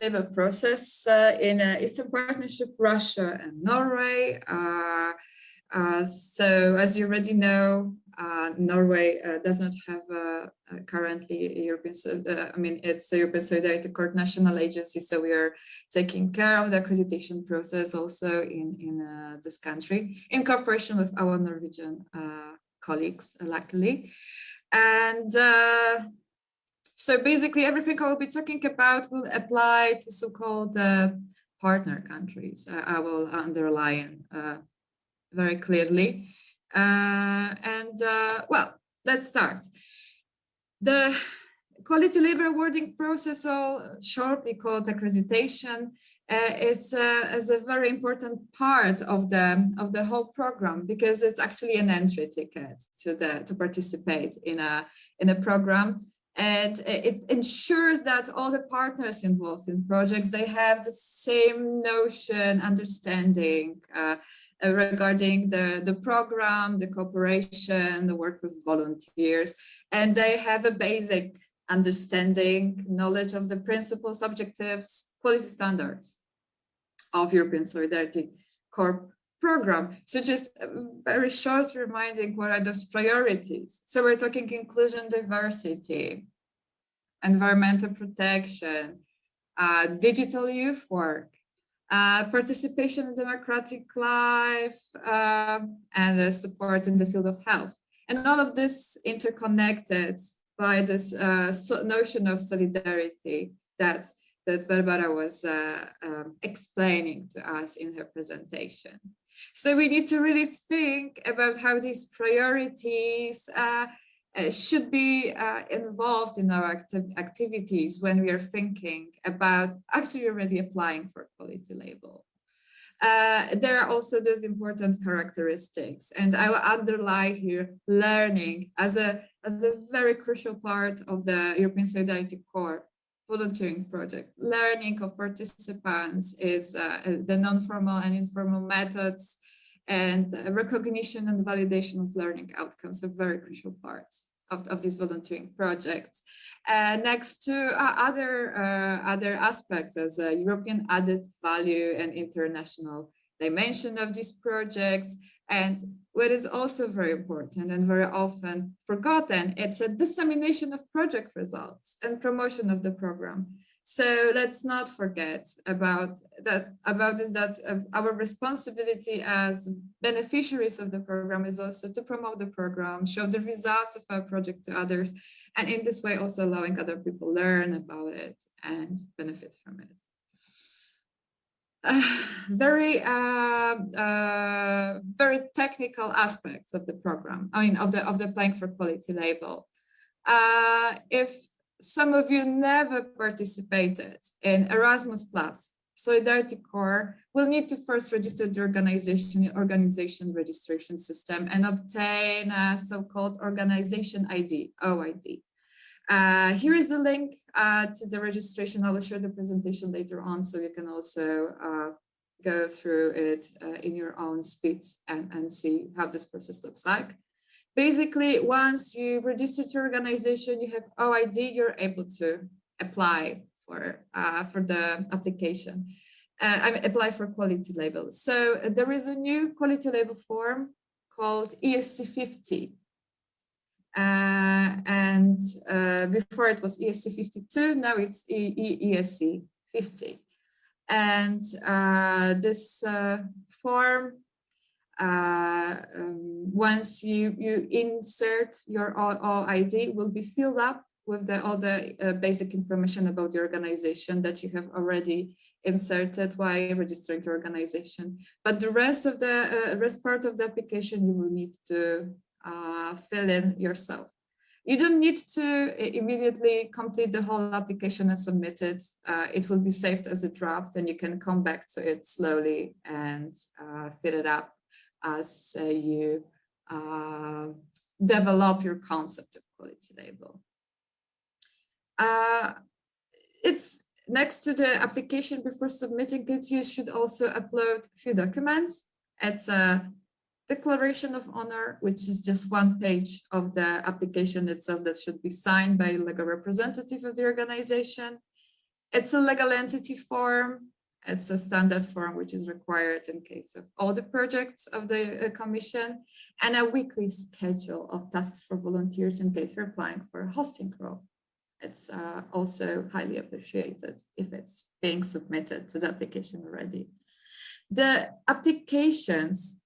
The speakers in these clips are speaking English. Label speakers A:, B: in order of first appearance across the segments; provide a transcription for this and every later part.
A: label process uh, in uh, Eastern Partnership, Russia and Norway. Uh, uh so as you already know, uh, Norway does not have currently European, I mean, it's a European Solidarity Corps national agency, so we are taking care of the accreditation process also in, in this country in cooperation with our Norwegian colleagues, luckily. And so basically everything I will be talking about will apply to so-called uh, partner countries. Uh, I will underline uh, very clearly. Uh, and uh, well, let's start. The quality label awarding process, or shortly called accreditation, uh, is, uh, is a very important part of the of the whole program because it's actually an entry ticket to the to participate in a in a program and it ensures that all the partners involved in projects they have the same notion understanding uh, regarding the the program the cooperation the work with volunteers. And they have a basic understanding knowledge of the principles objectives quality standards of european solidarity corps program. So just very short reminding what are those priorities. So we're talking inclusion, diversity, environmental protection, uh, digital youth work, uh, participation in democratic life, uh, and uh, support in the field of health. And all of this interconnected by this uh, notion of solidarity that that Barbara was uh, um, explaining to us in her presentation. So we need to really think about how these priorities uh, uh, should be uh, involved in our acti activities when we are thinking about actually already applying for a quality label. Uh, there are also those important characteristics and I will underline here learning as a, as a very crucial part of the European Solidarity Corps volunteering project. Learning of participants is uh, the non-formal and informal methods and recognition and validation of learning outcomes are very crucial parts of, of these volunteering projects. Uh, next to uh, other, uh, other aspects as a European added value and international dimension of these projects. And what is also very important and very often forgotten, it's a dissemination of project results and promotion of the program. So let's not forget about that about this that uh, our responsibility as beneficiaries of the program is also to promote the program, show the results of our project to others, and in this way also allowing other people learn about it and benefit from it. Uh, very uh, very technical aspects of the program. I mean, of the of the applying for quality label. Uh, if some of you never participated in Erasmus Plus, Solidarity Corps will need to first register the organization organization registration system and obtain a so-called organization ID, OID. Uh, here is the link uh, to the registration. I will share the presentation later on, so you can also uh, go through it uh, in your own speed and, and see how this process looks like. Basically, once you register to your organization, you have OID, you're able to apply for, uh, for the application. Uh, I mean, apply for quality label. So there is a new quality label form called ESC 50. Uh, and uh, before it was ESC 52, now it's e ESC 50. And uh, this form uh, um, once you, you insert your OID will be filled up with the, all the uh, basic information about the organization that you have already inserted while registering your organization. But the rest of the uh, rest part of the application you will need to uh, fill in yourself. You don't need to immediately complete the whole application and submit it. Uh, it will be saved as a draft and you can come back to it slowly and uh, fill it up as uh, you uh, develop your concept of quality label. Uh, it's next to the application before submitting it, you should also upload a few documents. It's a declaration of honor, which is just one page of the application itself that should be signed by a representative of the organization. It's a legal entity form. It's a standard form which is required in case of all the projects of the uh, Commission and a weekly schedule of tasks for volunteers in case you're applying for a hosting role. It's uh, also highly appreciated if it's being submitted to the application already. The applications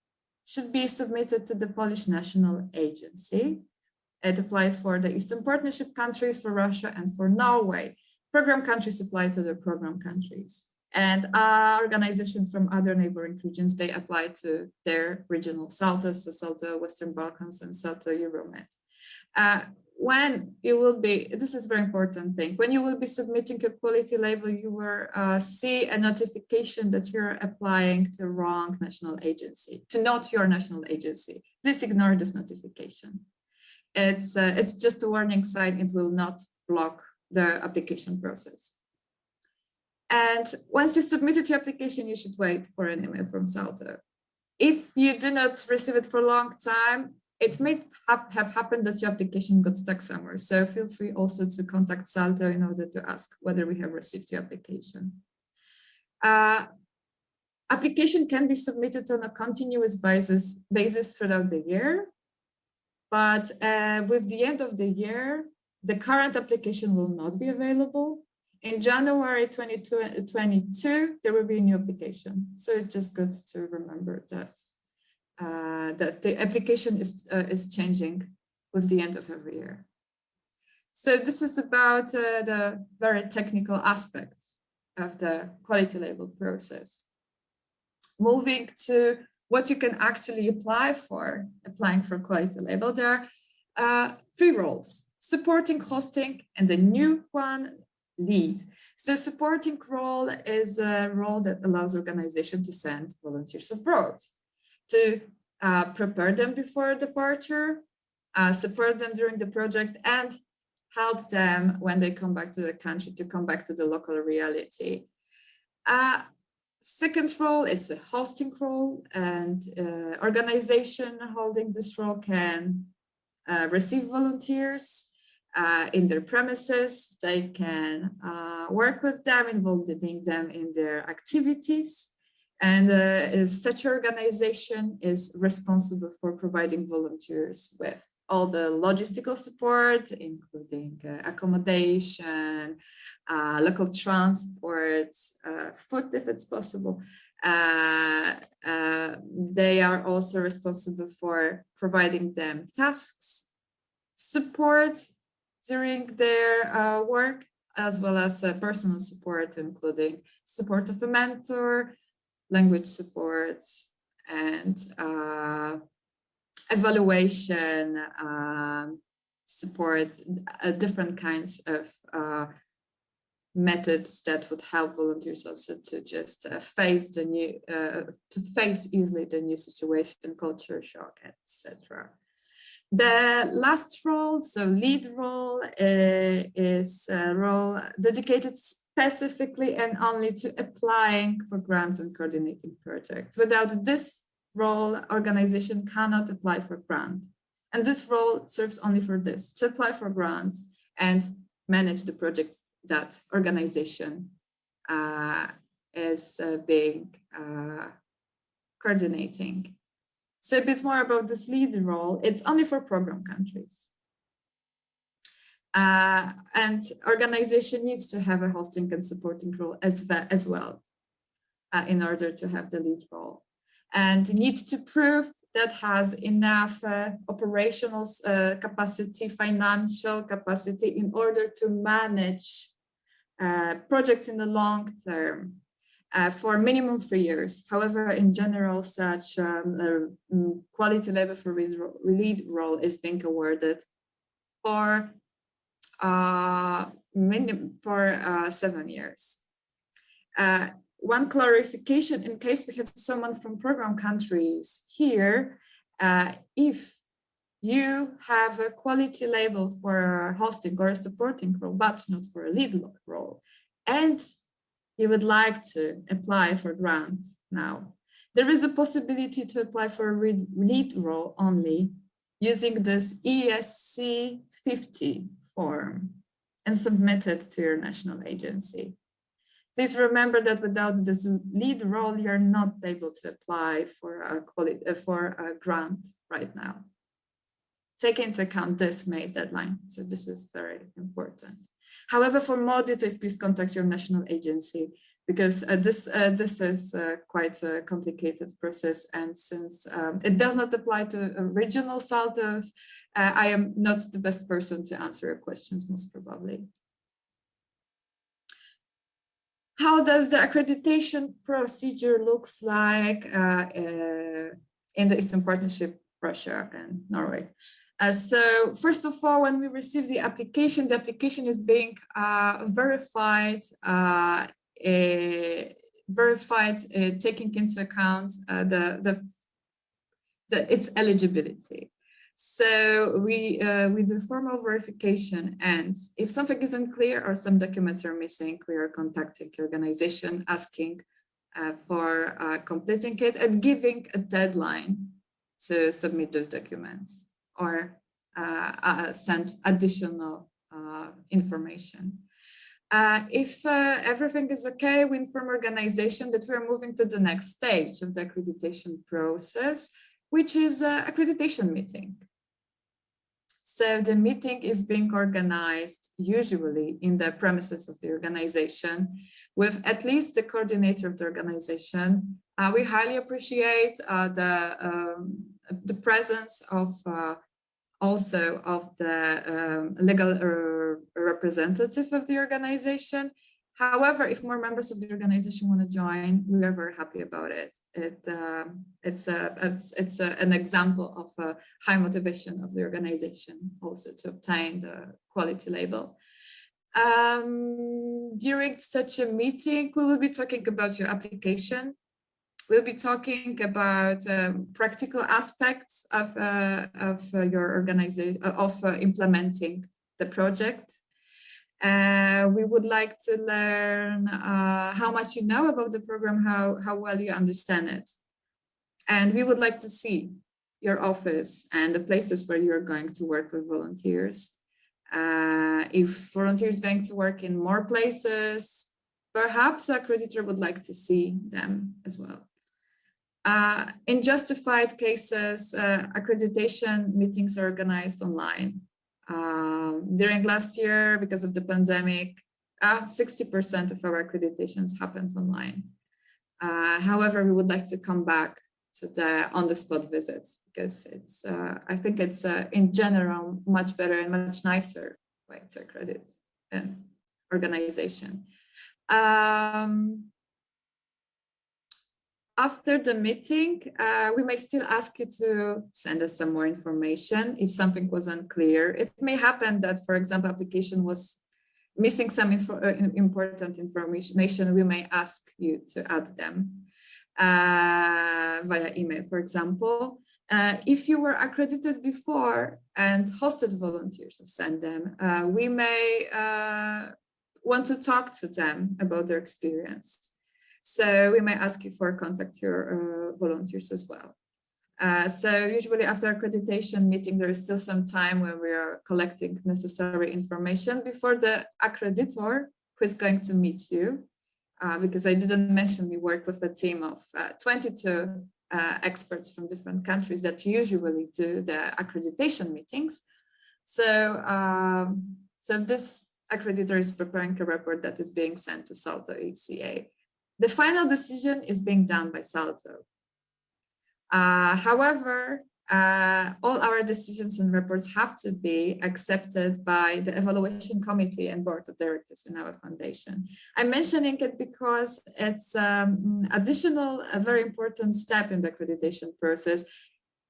A: should be submitted to the Polish National Agency. It applies for the Eastern Partnership countries, for Russia and for Norway. Program countries apply to the program countries. And uh, organizations from other neighboring regions, they apply to their regional SALTOs, so SALTO Western Balkans and SALTO Euromed. Uh, when you will be, this is very important thing, when you will be submitting a quality label, you will uh, see a notification that you're applying to wrong national agency, to not your national agency. Please ignore this notification. It's, uh, it's just a warning sign, it will not block the application process. And once you submitted your application, you should wait for an email from SALTO. If you do not receive it for a long time, it may have, have happened that your application got stuck somewhere. So feel free also to contact SALTO in order to ask whether we have received your application. Uh, application can be submitted on a continuous basis, basis throughout the year. But uh, with the end of the year, the current application will not be available. In January 2022, there will be a new application. So it's just good to remember that uh, that the application is uh, is changing with the end of every year. So this is about uh, the very technical aspects of the quality label process. Moving to what you can actually apply for, applying for quality label, there are uh, three roles, supporting hosting and the new one, lead. So supporting role is a role that allows organization to send volunteers abroad to uh, prepare them before departure, uh, support them during the project and help them when they come back to the country to come back to the local reality. Uh, second role is a hosting role and uh, organization holding this role can uh, receive volunteers uh, in their premises. They can work with them, involving them in their activities. And uh, such organization is responsible for providing volunteers with all the logistical support, including uh, accommodation, uh, local transport, uh, food if it's possible. Uh, uh, they are also responsible for providing them tasks, support during their work, as well as personal support, including support of a mentor, language support and uh, evaluation um, support, uh, different kinds of uh, methods that would help volunteers also to just uh, face the new, uh, to face easily the new situation, culture shock, etc. The last role, so lead role, uh, is a role dedicated specifically and only to applying for grants and coordinating projects. Without this role, organization cannot apply for grant. And this role serves only for this, to apply for grants and manage the projects that organization uh, is uh, being uh, coordinating. So a bit more about this lead role, it's only for program countries. Uh, and organization needs to have a hosting and supporting role as, as well uh, in order to have the lead role. And needs to prove that has enough uh, operational uh, capacity, financial capacity in order to manage uh, projects in the long term uh, for minimum three years. However, in general, such um, mm, quality label for lead role is being awarded for uh, for uh, seven years. Uh, one clarification in case we have someone from program countries here, uh, if you have a quality label for hosting or a supporting role, but not for a lead role, and you would like to apply for grant now, there is a possibility to apply for a lead role only using this ESC 50 form and submit it to your national agency. Please remember that without this lead role, you're not able to apply for a quality uh, for a grant right now. Take into account this May deadline. So this is very important. However, for more details, please contact your national agency because uh, this uh, this is uh, quite a complicated process. And since um, it does not apply to regional saltos, uh, I am not the best person to answer your questions, most probably. How does the accreditation procedure looks like uh, uh, in the Eastern Partnership, Russia and Norway? Uh, so first of all, when we receive the application, the application is being uh, verified, uh, verified, uh, taking into account the, the, the, its eligibility. So we uh, we do formal verification and if something isn't clear or some documents are missing, we are contacting the organization asking uh, for uh, completing it and giving a deadline to submit those documents or uh, uh, send additional uh, information. if everything is okay, we inform organization that we're moving to the next stage of the accreditation process, which is accreditation meeting. So the meeting is being organized usually in the premises of the organization with at least the coordinator of the organization. Uh, we highly appreciate uh, the, um, the presence of uh, also of the um, legal uh, representative of the organization However, if more members of the organization want to join, we are very happy about it. It uh, it's a it's it's a, an example of a high motivation of the organization also to obtain the quality label. Um, during such a meeting, we will be talking about your application. We'll be talking about um, practical aspects of uh, of uh, your organization of uh, implementing the project uh, we would like to learn uh, how much you know about the program, how, how well you understand it. And we would like to see your office and the places where you're going to work with volunteers. Uh, if volunteers going to work in more places, perhaps a creditor would like to see them as well. Uh, in justified cases, uh, accreditation meetings are organized online. Um, during last year, because of the pandemic, 60% uh, of our accreditations happened online. Uh, however, we would like to come back to the on-the-spot visits because it's, I think it's in general much better and much nicer way to accredit an organization. Um, after the meeting, uh, we may still ask you to send us some more information if something was unclear. It may happen that, for example, application was missing some info uh, important information. We may ask you to add them uh, via email, for example. Uh, if you were accredited before and hosted volunteers send them, uh, we may uh, want to talk to them about their experience. So we might ask you for contact your uh, volunteers as well. Uh, so usually after accreditation meeting, there is still some time when we are collecting necessary information before the accreditor who is going to meet you. Uh, because I didn't mention we work with a team of uh, 22 uh, experts from different countries that usually do the accreditation meetings. So, um, so this accreditor is preparing a report that is being sent to Salto EECA the final decision is being done by Salto. Uh, however, uh, all our decisions and reports have to be accepted by the evaluation committee and board of directors in our foundation. I'm mentioning it because it's um, additional, a very important step in the accreditation process.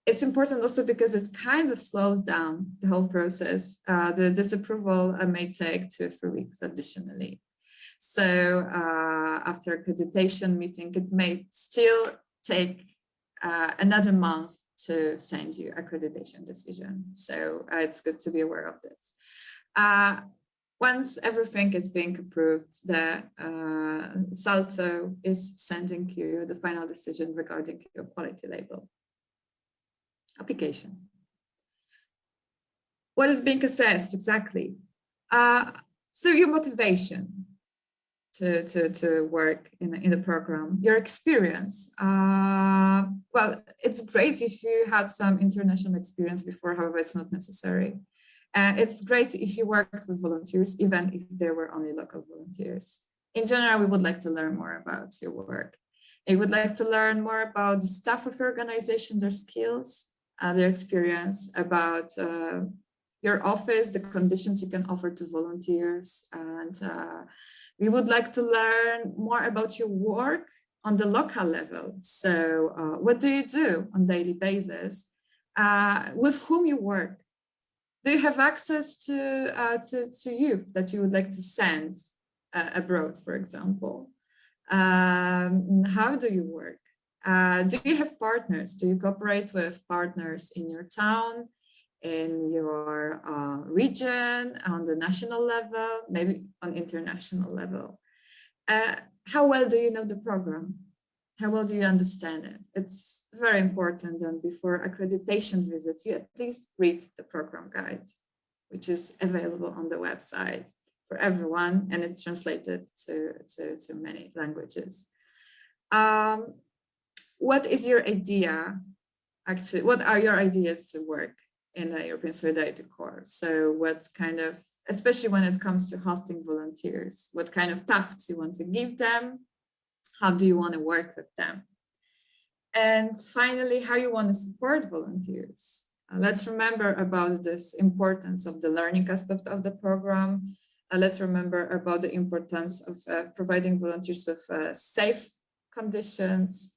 A: It's important also because it kind of slows down the whole process. Uh, the disapproval uh, may take two, or three weeks additionally. So uh, after accreditation meeting, it may still take uh, another month to send you accreditation decision. So uh, it's good to be aware of this. Uh, once everything is being approved, the uh, Salto is sending you the final decision regarding your quality label application. What is being assessed exactly? Uh, so your motivation, to, to, to work in, in the program, your experience. Uh, well, it's great if you had some international experience before, however, it's not necessary. Uh, it's great if you worked with volunteers, even if there were only local volunteers. In general, we would like to learn more about your work. We would like to learn more about the staff of your organization, their skills, uh, their experience, about uh, your office, the conditions you can offer to volunteers, and uh, we would like to learn more about your work on the local level. So uh, what do you do on daily basis? Uh, with whom you work? Do you have access to, uh, to, to youth that you would like to send uh, abroad, for example? Um, how do you work? Uh, do you have partners? Do you cooperate with partners in your town? In your uh, region, on the national level, maybe on international level. Uh, how well do you know the program? How well do you understand it? It's very important and before accreditation visit, you at least read the program guide, which is available on the website for everyone and it's translated to, to, to many languages. Um, what is your idea? Actually, what are your ideas to work in the European Solidarity Corps. So what kind of, especially when it comes to hosting volunteers, what kind of tasks you want to give them, how do you want to work with them? And finally, how you want to support volunteers. Uh, let's remember about this importance of the learning aspect of the program. Uh, let's remember about the importance of uh, providing volunteers with uh, safe conditions,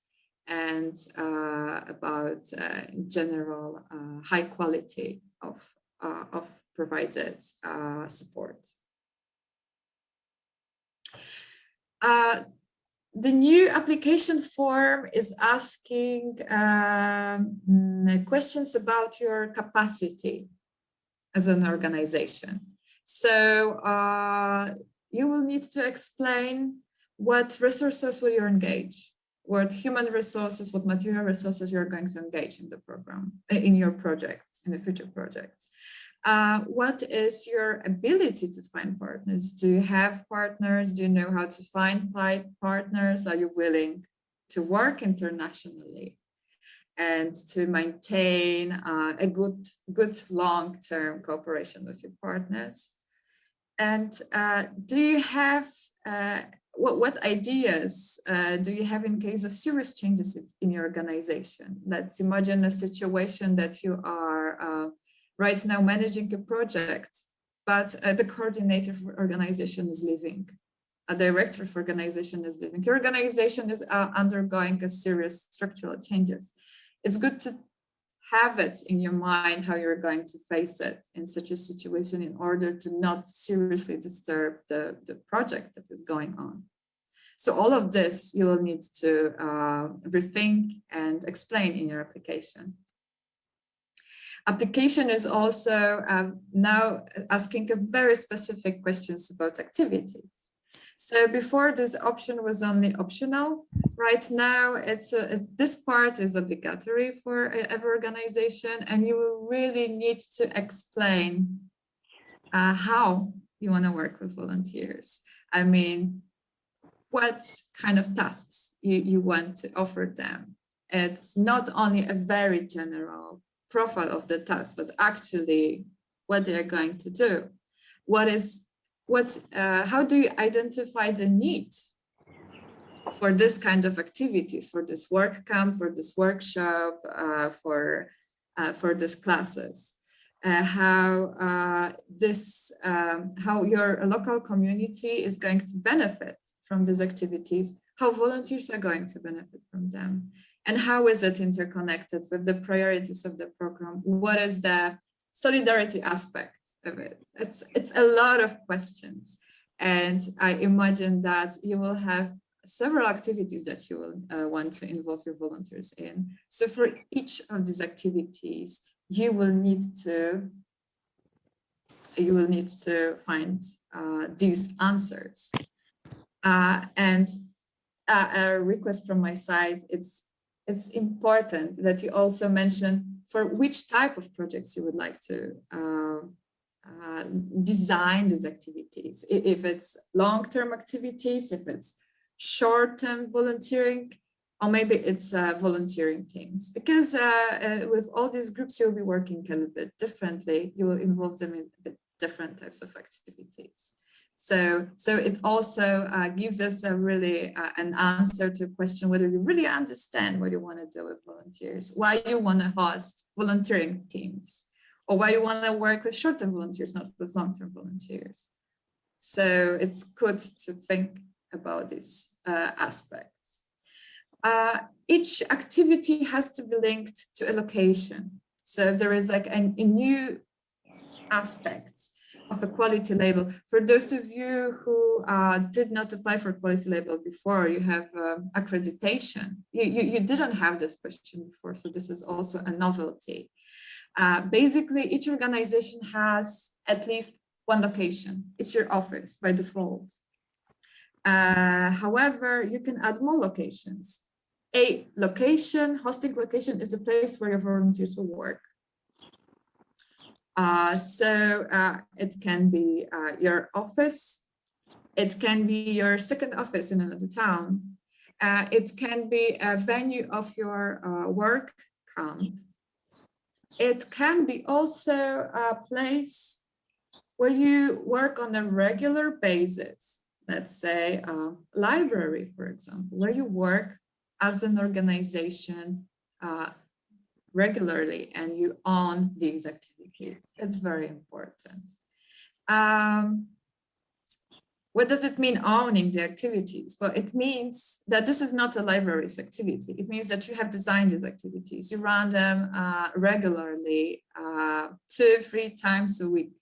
A: and uh, about uh, general uh, high quality of, uh, of provided uh, support. Uh, the new application form is asking um, questions about your capacity as an organization. So you will need to explain what resources will you engage what human resources, what material resources you're going to engage in the program, eh, in your projects, in the future projects. Uh, what is your ability to find partners? Do you have partners? Do you know how to find partners? Are you willing to work internationally and to maintain uh, a good, good long-term cooperation with your partners? And uh, do you have uh, what, what ideas uh, do you have in case of serious changes in your organization? Let's imagine a situation that you are uh, right now managing a project, but uh, the coordinator for organization is leaving. A director of organization is leaving. Your organization is uh, undergoing a serious structural changes. It's good to have it in your mind how you're going to face it in such a situation in order to not seriously disturb the, the project that is going on. So all of this you will need to uh, rethink and explain in your application. Application is also uh, now asking very specific questions about activities. So before this option was only optional, right now it's a, this part is obligatory for every organization and you really need to explain uh, how you want to work with volunteers. I mean, what kind of tasks you, you want to offer them. It's not only a very general profile of the task, but actually what they're going to do. What is what, uh, how do you identify the need for this kind of activities, for this work camp, for this workshop, uh, for, uh, for these classes? Uh, how uh, this, um, how your local community is going to benefit from these activities, how volunteers are going to benefit from them, and how is it interconnected with the priorities of the program? What is the solidarity aspect of it? It's, it's a lot of questions. And I imagine that you will have several activities that you will uh, want to involve your volunteers in. So for each of these activities, you will need to you will need to find uh, these answers. Uh, and uh, a request from my side, it's it's important that you also mention for which type of projects you would like to uh, design these activities. If it's long-term activities, if it's short-term volunteering, or maybe it's uh, volunteering teams. Because uh, uh, with all these groups, you'll be working a little bit differently. You will involve them in different types of activities. So, so it also uh, gives us a really an answer to a question whether you really understand what you want to do with volunteers, why you want to host volunteering teams, or why you want to work with short-term volunteers, not with long-term volunteers. So it's good to think about these uh, aspects. Uh, each activity has to be linked to a location. So there is like a, a new aspect of a quality label. For those of you who uh, did not apply for quality label before, you have uh, accreditation. You, you, you, didn't have this question before, so this is also a novelty. Uh, basically, each organization has at least one location. It's your office by default. Uh, however, you can add more locations. A location, hosting location is the place where your volunteers will work. Uh, so uh, it can be uh, your office, it can be your second office in another town, uh, it can be a venue of your work camp. It can be also a place where you work on a regular basis, let's say a library, for example, where you work as an organization uh, regularly and you own these activities. It's very important. Um, what does it mean owning the activities? Well, it means that this is not a library's activity. It means that you have designed these activities. You run them uh, regularly, uh, two, three times a week.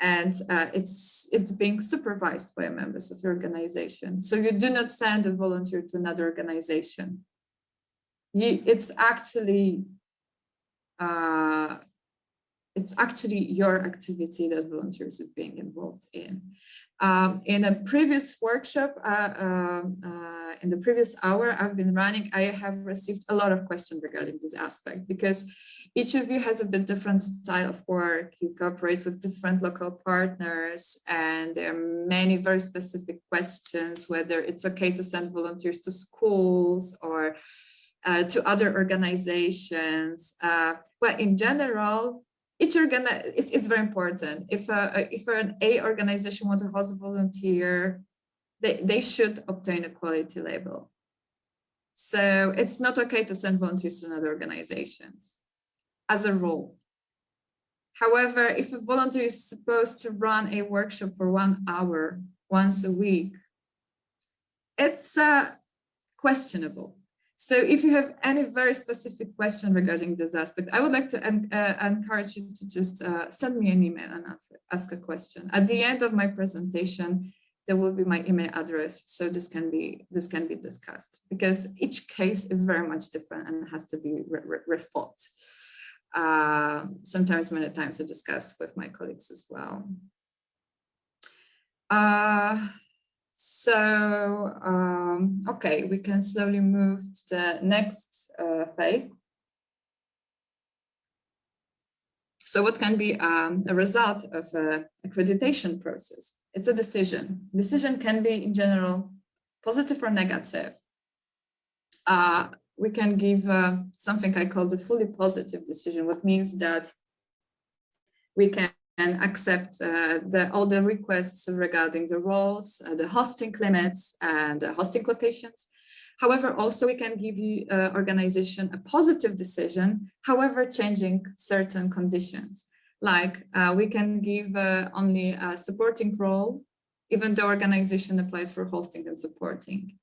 A: And uh, it's, it's being supervised by members of the organization. So you do not send a volunteer to another organization. You, it's actually uh, it's actually your activity that volunteers is being involved in. Um, in a previous workshop, uh, uh, uh, in the previous hour I've been running, I have received a lot of questions regarding this aspect because each of you has a bit different style of work. You cooperate with different local partners and there are many very specific questions, whether it's okay to send volunteers to schools or uh, to other organizations. Uh, well, in general, each organ it's, very important. If a, if an A organization wants to host a volunteer, they, they should obtain a quality label. So it's not okay to send volunteers to other organizations as a rule. However, if a volunteer is supposed to run a workshop for one hour once a week, it's uh, questionable so if you have any very specific question regarding this aspect, I would like to uh, encourage you to just uh, send me an email and ask, ask a question. At the end of my presentation, there will be my email address, so this can be this can be discussed because each case is very much different and has to be re re rethought. Uh, sometimes many times I discuss with my colleagues as well. Uh, so, um, okay, we can slowly move to the next uh, phase. So what can be um, a result of a accreditation process? It's a decision. Decision can be in general positive or negative. Uh, we can give uh, something I call the fully positive decision, what means that we can and accept uh, the, all the requests regarding the roles, uh, the hosting limits and the hosting locations. However, also we can give you uh, organization a positive decision, however, changing certain conditions. Like uh, we can give uh, only a supporting role, even though organization applied for hosting and supporting.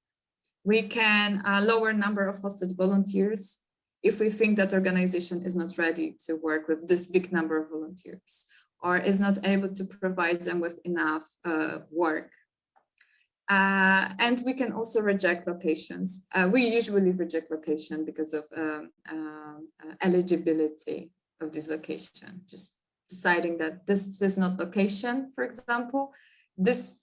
A: We can uh, lower number of hosted volunteers if we think that organization is not ready to work with this big number of volunteers or is not able to provide them with enough uh, work. Uh, and we can also reject locations. Uh, we usually reject location because of um, um, uh, eligibility of this location, just deciding that this is not location, for example, this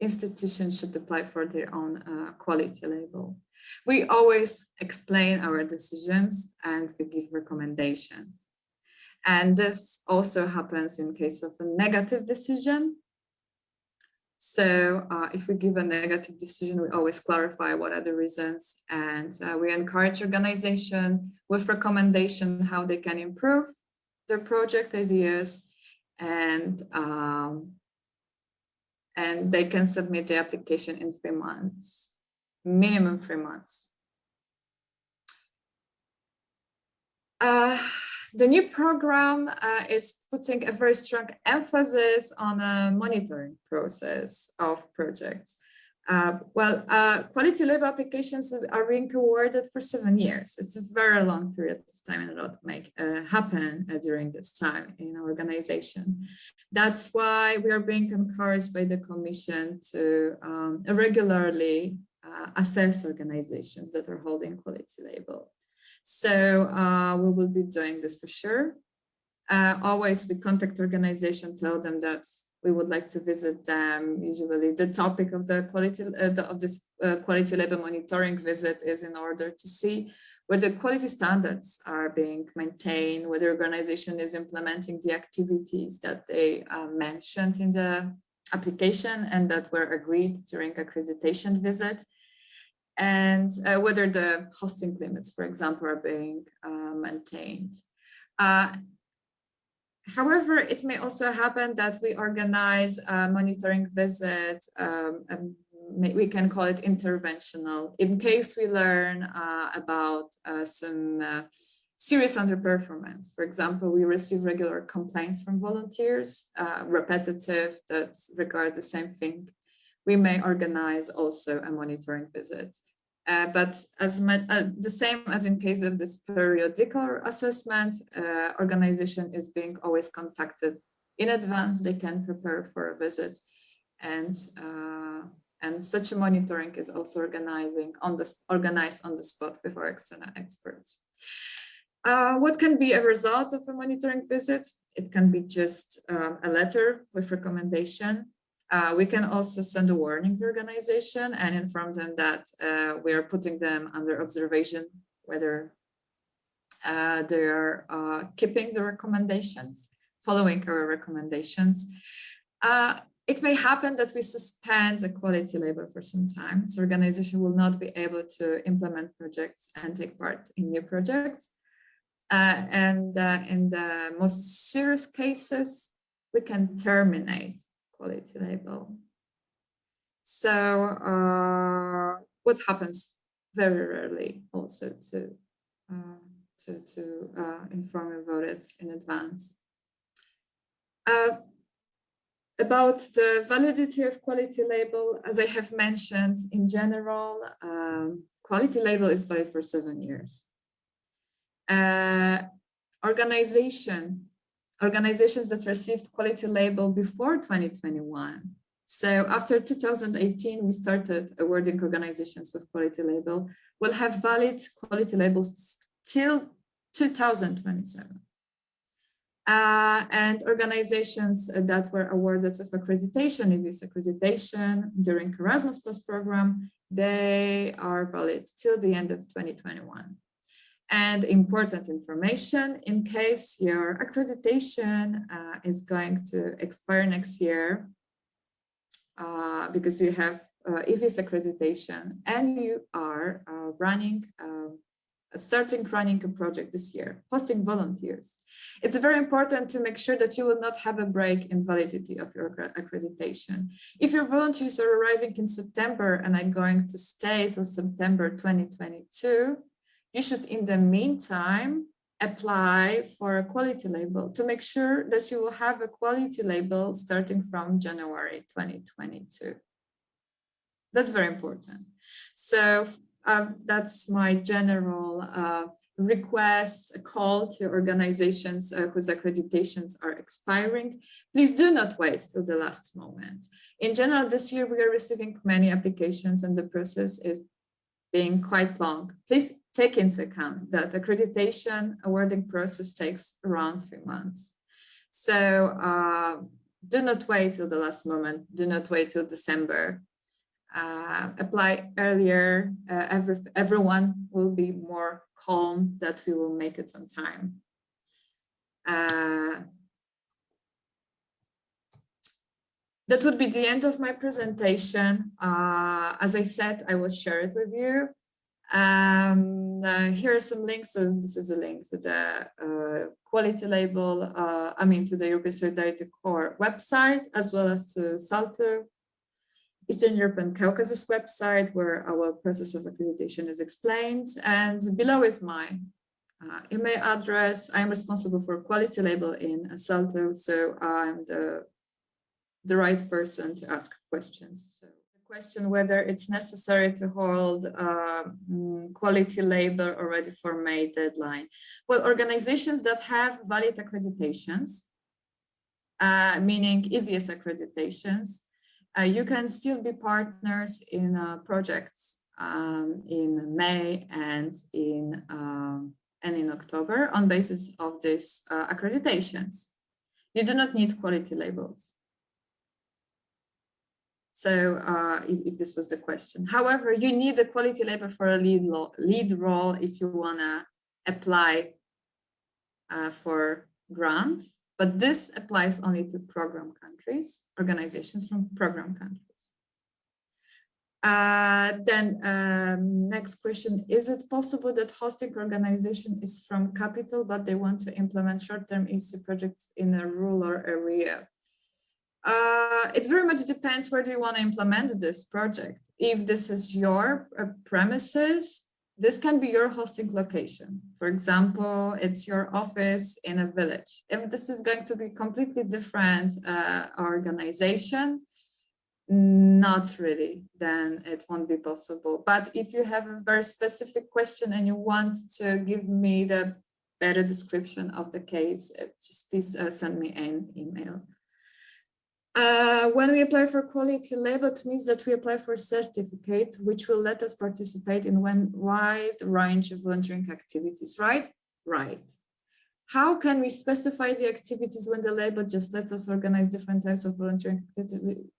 A: institution should apply for their own uh, quality label. We always explain our decisions and we give recommendations. And this also happens in case of a negative decision. So uh, if we give a negative decision, we always clarify what are the reasons and uh, we encourage organization with recommendation how they can improve their project ideas and um, and they can submit the application in three months, minimum three months. Uh, the new program uh, is putting a very strong emphasis on a monitoring process of projects. Uh, well, uh, quality label applications are being awarded for seven years. It's a very long period of time and a lot make uh, happen uh, during this time in our organization. That's why we are being encouraged by the Commission to um, regularly uh, assess organizations that are holding quality label. So uh, we will be doing this for sure. Uh, always we contact organization, tell them that we would like to visit them. Usually the topic of the quality uh, the, of this uh, quality label monitoring visit is in order to see whether quality standards are being maintained, whether organization is implementing the activities that they uh, mentioned in the application and that were agreed during accreditation visit and uh, whether the hosting limits, for example, are being uh, maintained. Uh, however, it may also happen that we organize a monitoring visit, um, we can call it interventional, in case we learn uh, about uh, some uh, serious underperformance. For example, we receive regular complaints from volunteers, repetitive, that regard the same thing we may organize also a monitoring visit. Uh, but as my, uh, the same as in case of this periodical assessment, uh, organization is being always contacted in advance. They can prepare for a visit, and uh, and such a monitoring is also organizing on the organized on the spot with our external experts. Uh, what can be a result of a monitoring visit? It can be just um, a letter with recommendation uh, we can also send a warning to organization and inform them that uh, we are putting them under observation, whether uh, they are uh, keeping the recommendations, following our recommendations. Uh, it may happen that we suspend the quality label for some time. So organization will not be able to implement projects and take part in new projects. Uh, and in the most serious cases, we can terminate quality label. So uh, what happens very rarely also to uh, to, to uh, inform about it in advance. Uh, about the validity of quality label, as I have mentioned, in general, um, quality label is valid for seven years. Uh, organization organizations that received quality label before 2021. So after 2018, we started awarding organizations with quality label will have valid quality labels till 2027. Uh, and organizations that were awarded with accreditation, EVS accreditation during Erasmus Plus program, they are valid till the end of 2021 and important information in case your accreditation uh, is going to expire next year uh, because you have uh, EVS accreditation and you are uh, running um, starting running a project this year, hosting volunteers. It's very important to make sure that you will not have a break in validity of your accreditation. If your volunteers are arriving in September and are going to stay till September 2022, you should in the meantime apply for a quality label to make sure that you will have a quality label starting from January 2022. That's very important. So um, that's my general uh, request, a call to organizations uh, whose accreditations are expiring. Please do not wait till the last moment. In general, this year we are receiving many applications and the process is being quite long. Please take into account that accreditation awarding process takes around three months. So uh, do not wait till the last moment. Do not wait till December. Uh, apply earlier. Uh, every, everyone will be more calm that we will make it on time. Uh, that would be the end of my presentation. Uh, as I said, I will share it with you. Um, uh, here are some links. So this is a link to the uh, quality label, uh, I mean, to the European Solidarity Corps website, as well as to SALTO, Eastern Europe and Caucasus website, where our process of accreditation is explained. And below is my uh, email address. I'm responsible for quality label in SALTO, so I'm the the right person to ask questions. So question whether it's necessary to hold uh, quality label already for May deadline. Well, organizations that have valid accreditations, uh, meaning EVS accreditations, uh, you can still be partners in uh, projects um, in May and in um, and in October on basis of these uh, accreditations. You do not need quality labels. So uh, if, if, this was the question. However, you need a quality label for a lead, lead role if you want to apply uh, for grant, but this applies only to program countries, organizations from program countries. Uh, then um, next question, is it possible that hosting organization is from capital, but they want to implement short-term EC projects in a rural area? Uh, it very much depends where do you want to implement this project. If this is your uh, premises, this can be your hosting location. For example, it's your office in a village. If this is going to be completely different uh, organization, not really, then it won't be possible. But if you have a very specific question and you want to give me the better description of the case, uh, just please uh, send me an email. Uh, when we apply for quality label, it means that we apply for a certificate, which will let us participate in one wide range of volunteering activities, right? Right. How can we specify the activities when the label just lets us organize different types of volunteering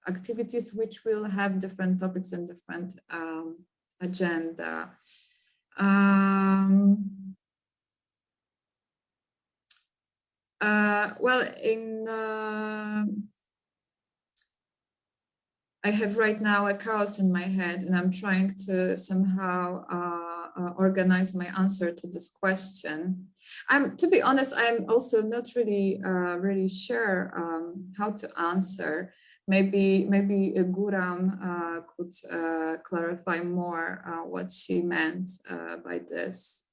A: activities, which will have different topics and different um, agenda? Um, uh, well, in uh, I have right now a chaos in my head and I'm trying to somehow uh, uh, organize my answer to this question. I'm, to be honest, I'm also not really, uh, really sure um, how to answer. Maybe, maybe Guram uh, could uh, clarify more uh, what she meant by this.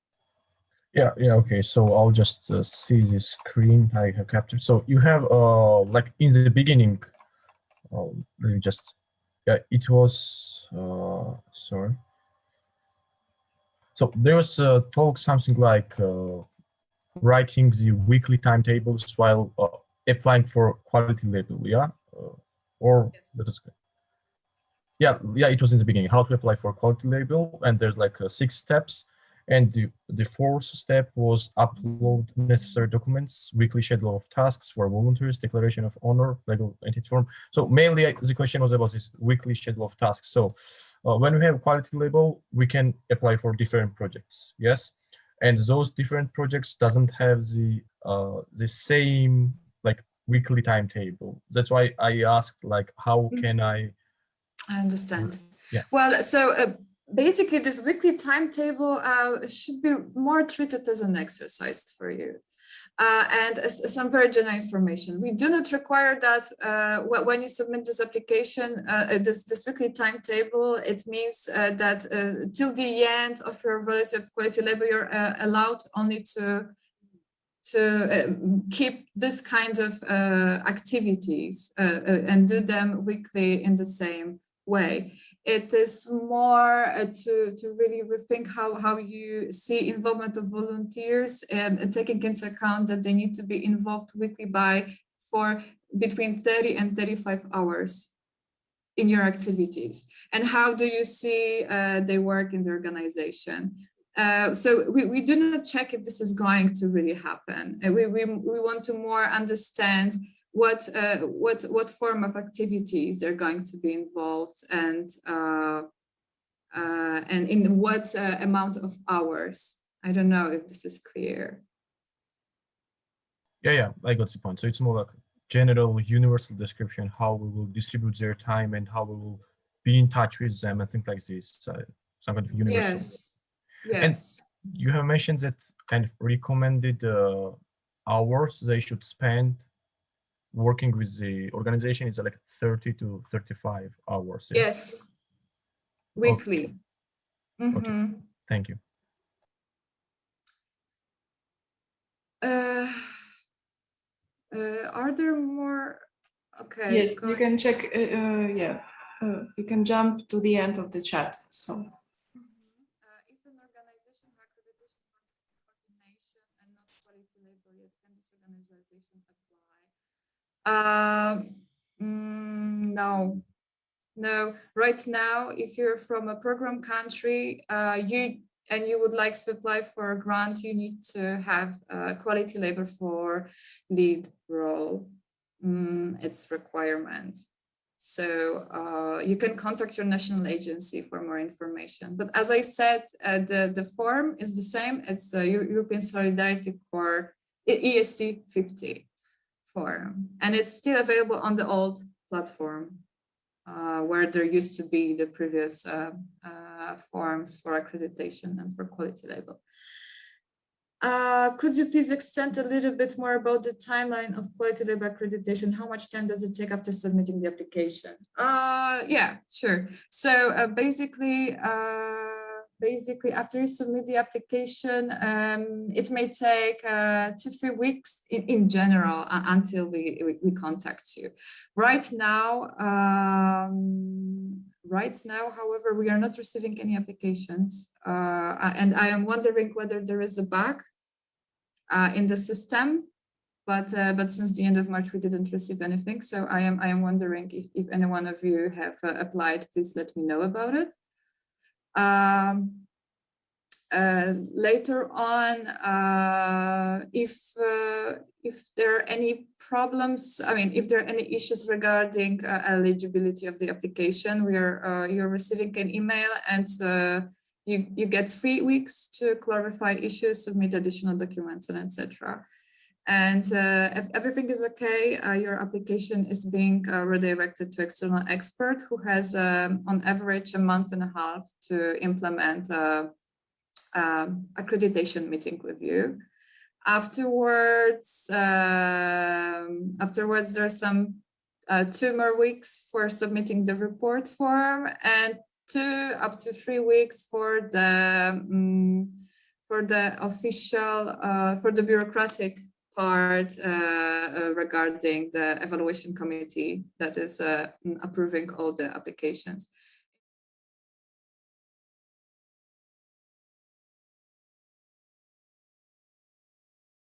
B: Yeah, yeah, okay. So I'll just see this screen I have captured. So you have, like in the beginning, let me just yeah, it was, uh, sorry. So there was a talk something like uh, writing the weekly timetables while uh, applying for quality label, yeah? Uh, or yes. that is good. Yeah, yeah, it was in the beginning, how to apply for quality label. And there's like uh, six steps. And the, the fourth step was upload necessary documents, weekly schedule of tasks for volunteers, declaration of honor, legal entity form. So mainly uh, the question was about this weekly schedule of tasks. So uh, when we have quality label, we can apply for different projects, yes? And those different projects doesn't have the uh, the same like weekly timetable. That's why I asked like, how mm. can I?
A: I understand.
B: Yeah.
A: Well, so uh, basically this weekly timetable uh, should be more treated as an exercise for you. Uh, and as, some very general information. We do not require that uh, when you submit this application, uh, this, this weekly timetable, it means uh, that uh, till the end of your relative quality label, you're allowed only to to keep this kind of activities and do them weekly in the same way it is more uh, to, to really rethink how, how you see involvement of volunteers and, and, taking into account that they need to be involved weekly by for between 30 and 35 hours in your activities. And how do you see uh, they work in the organization? Uh, so we, we do not check if this is going to really happen. Uh, we, we, we want to more understand what uh, what what form of activities they're going to be involved and uh, uh, and in what uh, amount of hours. I don't know if this is clear.
B: Yeah, yeah, I got the point. So it's more like general universal description, how we will distribute their time and how we will be in touch with them and things like this. So some kind of universal.
A: Yes. Yes.
B: You have mentioned that kind of recommended uh, hours they should spend working with the organization is like 30 to 35 hours. yeah?
A: Yes. Weekly. Mhm.
B: Thank you.
A: Uh, uh, are there more? Okay.
C: Yes, you can check, uh, uh, yeah, uh, you can jump to the end of the chat, so.
A: Mhm. Uh, If an organization has accreditation for coordination and not quality label yet, can this organization apply? Um, mm, no, no. Right now, if you're from a program country, uh, you and you would like to apply for a grant, you need to have a quality label for lead role. Mm, it's requirement. So uh, you can contact your national agency for more information. But as I said, uh, the, the form is the same. It's the European Solidarity Corps ESC 50 form. And it's still available on the old platform uh, where there used to be the previous uh, uh, forms for accreditation and for quality label. Uh, could you please extend a little bit more about the timeline of quality label accreditation? How much time does it take after submitting the application? Uh, yeah, sure. So uh, basically, basically after you submit the application, um, it may take uh, two, three weeks in, in general uh, until we, we, we contact you. Right now, um, right now, however, we are not receiving any applications. Uh, and I am wondering whether there is a bug uh, in the system, but uh, but since the end of March we didn't receive anything. So I am I am wondering if if any one of you have uh, applied, please let me know about it. Um, uh, later on, uh, if uh, if there are any problems, I mean, if there are any issues regarding uh, eligibility of the application, we are uh, you're receiving an email and uh, you, you get three weeks to clarify issues, submit additional documents and etc. And uh, if everything is okay, uh, your application is being uh, redirected to external expert who has um, on average a month and a half to implement a, um, accreditation meeting with you. Afterwards, um, afterwards there are some uh, two more weeks for submitting the report form and two up to three weeks for the um, for the official uh, for the bureaucratic part uh, uh, regarding the evaluation committee that is uh, approving all the applications.